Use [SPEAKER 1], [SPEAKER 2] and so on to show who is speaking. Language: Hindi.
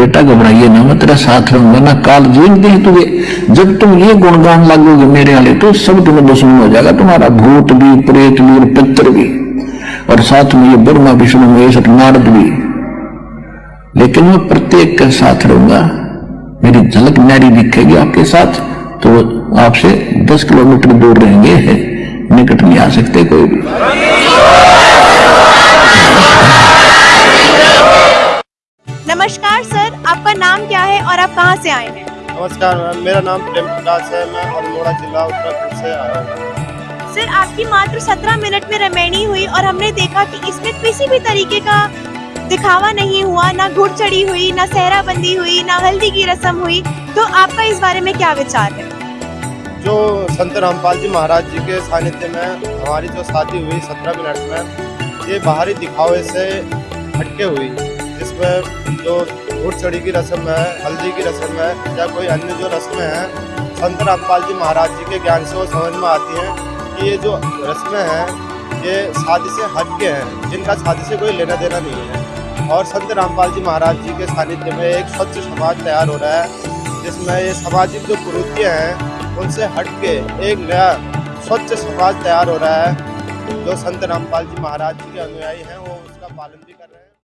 [SPEAKER 1] बेटा घबराइए ना, मैं तेरा साथ रहूँगा ना काल जीत दे तुझे। जब तुम ये गुणगान लागोगे मेरे वाले तो सब तुम्हें दुश्मन हो जाएगा, तुम्हारा भूत भी, प्रेत भी, और पितर भी। और साथ में ये ब्रह्मा, विष्णु, महेश नारद भी। लेकिन मैं प्रत्येक के साथ रहूँगा, मेरी झलक न्यारी दिखेगी आपके साथ तो आपसे दस किलोमीटर दूर रहेंगे, निकट नहीं आ सकते कोई भी।
[SPEAKER 2] नमस्कार सर। आपका नाम क्या है और आप कहाँ से आए हैं?
[SPEAKER 3] नमस्कार मैम। मेरा नाम प्रेम प्रकाश है। मैं अल्मोड़ा जिला उत्तराखंड से आया हूँ।
[SPEAKER 2] सर आपकी मात्र 17 मिनट में रमैनी हुई और हमने देखा कि इसमें किसी भी तरीके का दिखावा नहीं हुआ। ना घुड़ चढ़ी हुई ना सहरा बंदी हुई ना हल्दी की रस्म हुई। तो आपका इस बारे में क्या विचार है?
[SPEAKER 3] जो संत रामपाल जी महाराज जी के सानिध्य में हमारी जो शादी हुई सत्रह मिनट में ये बाहरी दिखावे से हटके हुई। जिसमें जो घुड़ चढ़ी की रस्म है, हल्दी की रस्म है, या कोई अन्य जो रस्में हैं, संत रामपाल जी महाराज जी के ज्ञान से वो समझ में आती हैं कि ये जो रस्में हैं, ये शादी से हटके हैं, जिनका शादी से कोई लेना देना नहीं है। और संत रामपाल जी महाराज जी के सानिध्य में एक स्वच्छ समाज तैयार हो रहा है, जिसमें ये सामाजिक जो कुरीतियाँ हैं, उनसे हटके एक नया स्वच्छ समाज तैयार हो रहा है। जो संत रामपाल जी महाराज जी के अनुयायी हैं, वो उसका पालन भी कर रहे हैं।